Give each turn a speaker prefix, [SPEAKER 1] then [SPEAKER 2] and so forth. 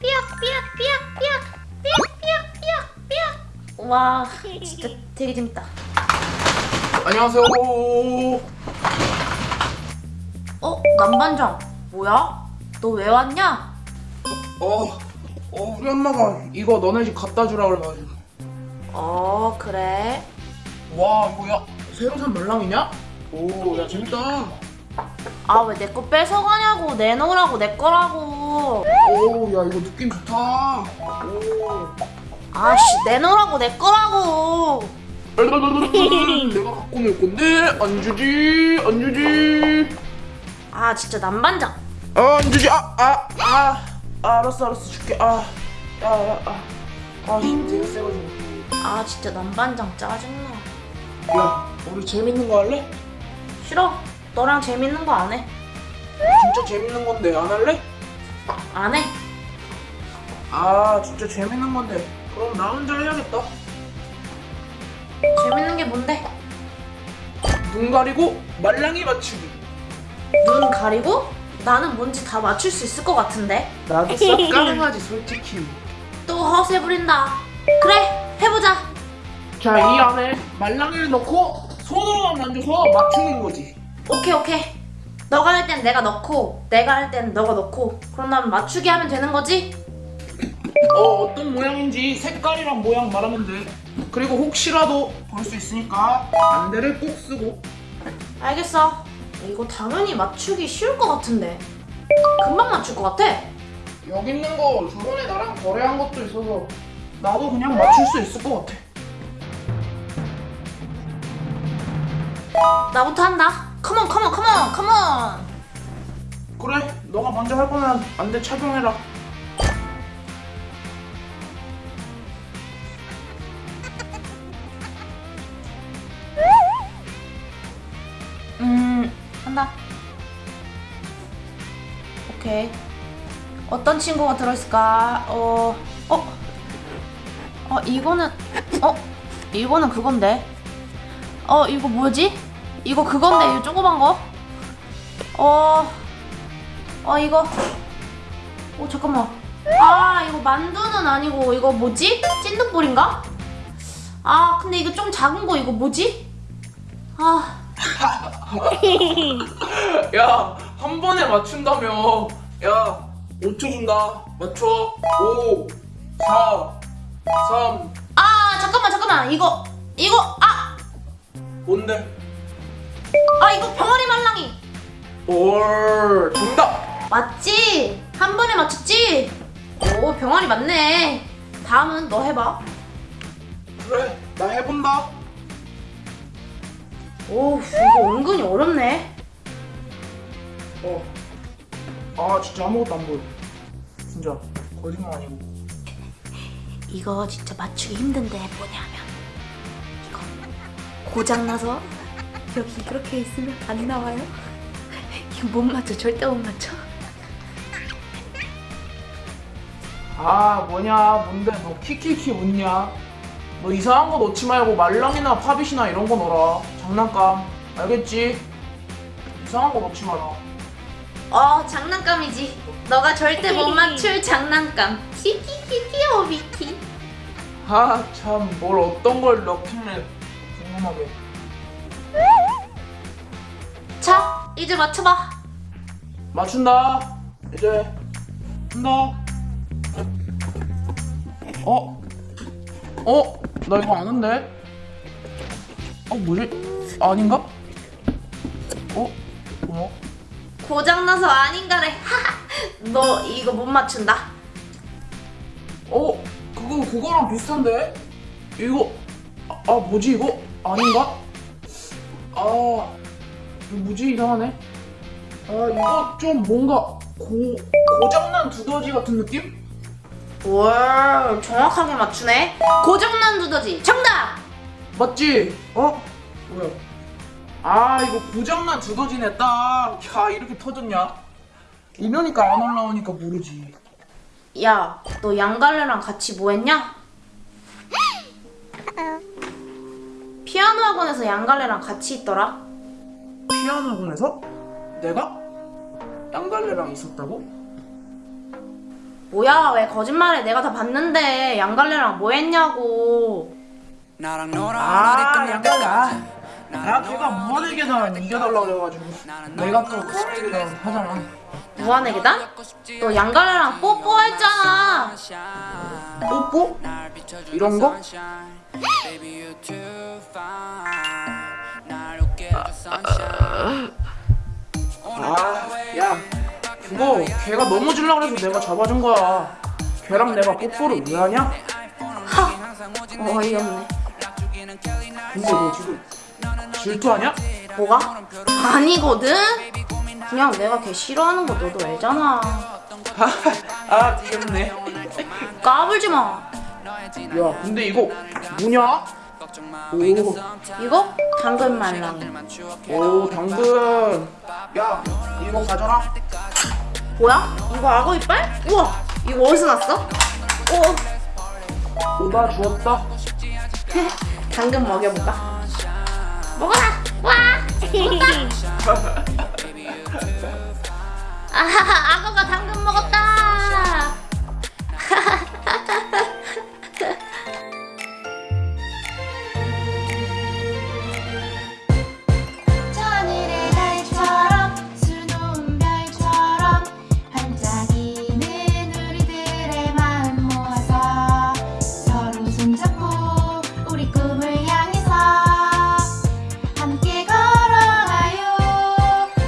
[SPEAKER 1] 삐약 삐약 삐약 삐약 삐약 삐약 삐약 삐약 와 진짜 되게 재밌다
[SPEAKER 2] 안녕하세요.
[SPEAKER 1] 어? 남반장 뭐야? 너 왜 왔냐?
[SPEAKER 2] 어, 어, 우리 엄마가 이거 너네 집 갖다 주라 그래가지고.
[SPEAKER 1] 어 그래
[SPEAKER 2] 와, 이거 야, 새로 산 말랑이냐? 오, 야, 재밌다.
[SPEAKER 1] 아 왜 내 거 뺏어가냐고 내놓으라고 내 거라고
[SPEAKER 2] 오, 야, 이거 느낌 좋다. 오.
[SPEAKER 1] 아씨 내놓으라고 내 거라고
[SPEAKER 2] 내가 갖고 놀 건데, 안 주지, 안 주지.
[SPEAKER 1] 아 진짜 남반장
[SPEAKER 2] 아, 안 주지, 아, 아, 아. 아, 알았어, 알았어, 줄게. 아, 야, 야, 아. 아, 힘 되게 세가지고.
[SPEAKER 1] 아 진짜 남반장 짜증나
[SPEAKER 2] 야, 우리 재밌는 거 할래?
[SPEAKER 1] 싫어 너랑 재밌는 거 안해
[SPEAKER 2] 진짜 재밌는 건데, 안 할래?
[SPEAKER 1] 안 해.
[SPEAKER 2] 아, 진짜 재밌는 건데. 그럼 나 혼자 해야겠다.
[SPEAKER 1] 재밌는 게 뭔데?
[SPEAKER 2] 눈 가리고 말랑이 맞추기.
[SPEAKER 1] 눈 가리고? 나는 뭔지 다 맞출 수 있을 것 같은데?
[SPEAKER 2] 나도 싹 가능하지, 솔직히.
[SPEAKER 1] 또 허세 부린다. 그래, 해보자.
[SPEAKER 2] 자, 이 안에 말랑이를 넣고 손으로만 만져서 맞추는 거지.
[SPEAKER 1] 오케이, 오케이. 너가 할 땐 내가 넣고, 내가 할 땐 너가 넣고, 그럼 난 맞추기 하면 되는 거지?
[SPEAKER 2] 어, 어떤 모양인지 색깔이랑 모양 말하면 돼. 그리고 혹시라도 볼 수 있으니까 안대를 꼭 쓰고.
[SPEAKER 1] 알겠어. 이거 당연히 맞추기 쉬울 것 같은데. 금방 맞출 것 같아.
[SPEAKER 2] 여기 있는 거 저번에 나랑 거래한 것도 있어서 나도 그냥 맞출 수 있을 것 같아.
[SPEAKER 1] 나부터 한다. 컴온, 컴온, 컴온, 컴온.
[SPEAKER 2] 그래, 너가 먼저 할 거면 안대 착용해라.
[SPEAKER 1] 음, 한다. 오케이. 어떤 친구가 들어있을까? 어, 어, 어, 이거는, 어, 이거는 그건데. 어, 이거 뭐지? 이거 그건데, 이 조그만 거? 어, 어, 이거. 어, 잠깐만. 아, 이거 만두는 아니고, 이거 뭐지? 찐득볼인가? 아, 근데 이거 좀 작은 거, 이거 뭐지? 아.
[SPEAKER 2] 야, 한 번에 맞춘다며. 야, 5초 준다. 맞춰. 5, 4, 3.
[SPEAKER 1] 아 잠깐만 잠깐만 이거 이거 아!
[SPEAKER 2] 뭔데?
[SPEAKER 1] 아 이거 병아리 말랑이
[SPEAKER 2] 올, 정답.
[SPEAKER 1] 맞지? 한 번에 맞췄지? 오 병아리 맞네 다음은 너 해봐
[SPEAKER 2] 그래, 나 해본다.
[SPEAKER 1] 오 이거 은근히 어렵네
[SPEAKER 2] 어. 아, 진짜 아무것도 안 보여. 진짜 거짓말 아니고.
[SPEAKER 1] 이거 진짜 맞추기 힘든데 뭐냐면 이거 고장나서 여기 이렇게 있으면 안 나와요 이거 못 맞춰 절대 못 맞춰
[SPEAKER 2] 아, 뭐냐, 뭔데, 너 키키키 웃냐? 너 이상한 거 넣지 말고 말랑이나 팝잇이나 이런 거 넣어라. 장난감. 알겠지? 이상한 거 넣지 마라.
[SPEAKER 1] 어 장난감이지 너가 절대 못 맞출 장난감 키키키 귀여워 미키
[SPEAKER 2] 아, 참, 뭘 어떤 걸 넣길래 궁금하게.
[SPEAKER 1] 자 이제 맞춰봐
[SPEAKER 2] 맞춘다. 이제 한다. 어? 어? 나 이거 아는데? 어, 뭐지? 아닌가? 어? 뭐야?
[SPEAKER 1] 고장나서 아닌가래 너 이거 못 맞춘다
[SPEAKER 2] 어? 그거 그거랑 비슷한데? 이거 아, 아, 뭐지 이거? 아닌가? 아 뭐지 이상하네 아 이거 좀 뭔가 고 고장난 두더지 같은 느낌?
[SPEAKER 1] 월 정확하게 맞추네 고장난 두더지 정답
[SPEAKER 2] 맞지? 어? 뭐야? 아 이거 고장난 두더지네 딱. 야 이렇게 터졌냐? 이러니까 안 올라오니까 모르지.
[SPEAKER 1] 야 너 양갈래랑 같이 뭐 했냐? 학원에서 양갈래랑 같이 있더라?
[SPEAKER 2] 피아노 학원에서? 내가? 양갈래랑 있었다고?
[SPEAKER 1] 뭐야 왜 거짓말해? 내가 다 봤는데 양갈래랑 뭐 했냐고.
[SPEAKER 3] 나랑 놀아
[SPEAKER 2] 아 아, 아 걔가 무한에게나 이겨달라고 그래가지고 내가 또 무한에게나 하잖아.
[SPEAKER 1] 무한에게다? 너 양갈래랑 뽀뽀했잖아.
[SPEAKER 2] 뽀뽀? 이런 거? 아야 그거 걔가 넘어지려고 그래서 내가 잡아준 거야 걔랑 내가 뽀뽀를 왜 하냐?
[SPEAKER 1] 어이없네
[SPEAKER 2] 근데 너 지금 질투하냐?
[SPEAKER 1] 뭐가? 아니거든? 그냥 내가 걔 싫어하는 거 너도 알잖아
[SPEAKER 2] 아 귀엽네
[SPEAKER 1] 까불지
[SPEAKER 2] 마야 근데 이거 뭐냐? 오,
[SPEAKER 1] 이거 당근 말랑이
[SPEAKER 2] 오 당근 야 이거 가져라
[SPEAKER 1] 뭐야? 이거 악어 이빨? 우와 이거 어디서 났어? 오
[SPEAKER 2] 오다 주었다
[SPEAKER 1] 당근 먹여볼까? 먹어라! 와! 아하하